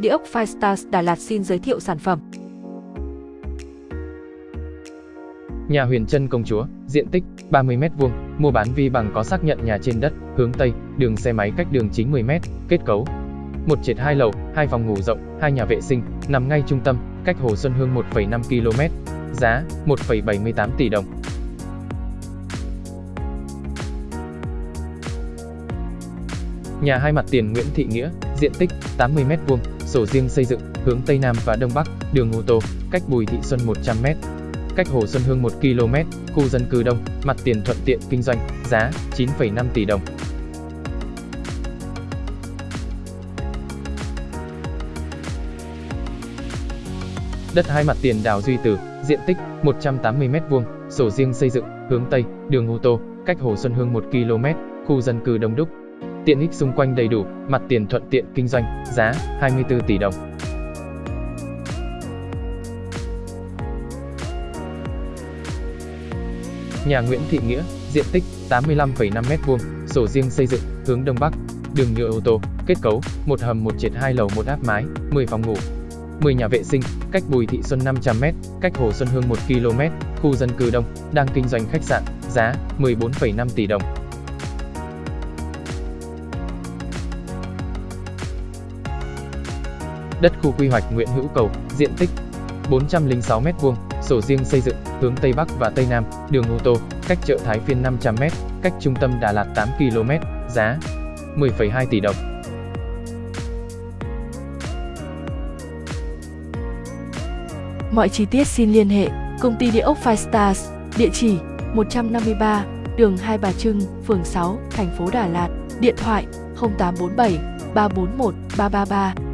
Địa ốc Firestars Đà Lạt xin giới thiệu sản phẩm. Nhà Huyền Trân Công Chúa, diện tích 30m2, mua bán vi bằng có xác nhận nhà trên đất, hướng Tây, đường xe máy cách đường 90m, kết cấu. Một trệt hai lầu, hai phòng ngủ rộng, hai nhà vệ sinh, nằm ngay trung tâm, cách Hồ Xuân Hương 1,5 km. Giá 1,78 tỷ đồng. Nhà hai mặt tiền Nguyễn Thị Nghĩa, diện tích 80m2, sổ riêng xây dựng, hướng Tây Nam và Đông Bắc, đường ô tô, cách Bùi Thị Xuân 100m. Cách Hồ Xuân Hương 1 km, khu dân cư đông, mặt tiền thuận tiện kinh doanh, giá 9,5 tỷ đồng. Đất hai mặt tiền đào Duy Tử, diện tích 180m2, sổ riêng xây dựng, hướng Tây, đường ô tô, cách Hồ Xuân Hương 1 km, khu dân cư đông đúc. Tiện ích xung quanh đầy đủ, mặt tiền thuận tiện kinh doanh, giá 24 tỷ đồng. Nhà Nguyễn Thị Nghĩa, diện tích 85,5m2, sổ riêng xây dựng, hướng Đông Bắc, đường nhựa ô tô, kết cấu, một hầm một trệt hai lầu một áp mái, 10 phòng ngủ, 10 nhà vệ sinh, cách Bùi Thị Xuân 500m, cách Hồ Xuân Hương 1 km, khu dân cư đông, đang kinh doanh khách sạn, giá 14,5 tỷ đồng. Đất khu quy hoạch Nguyễn Hữu Cầu, diện tích 406m2, sổ riêng xây dựng, hướng Tây Bắc và Tây Nam, đường ô tô, cách chợ Thái Phiên 500m, cách trung tâm Đà Lạt 8 km, giá 10,2 tỷ đồng. Mọi chi tiết xin liên hệ Công ty Địa ốc Five Stars, địa chỉ 153, đường Hai Bà Trưng, phường 6, thành phố Đà Lạt, điện thoại 0847 341 333